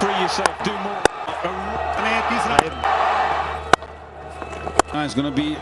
Free yourself, do more. Now it's going to be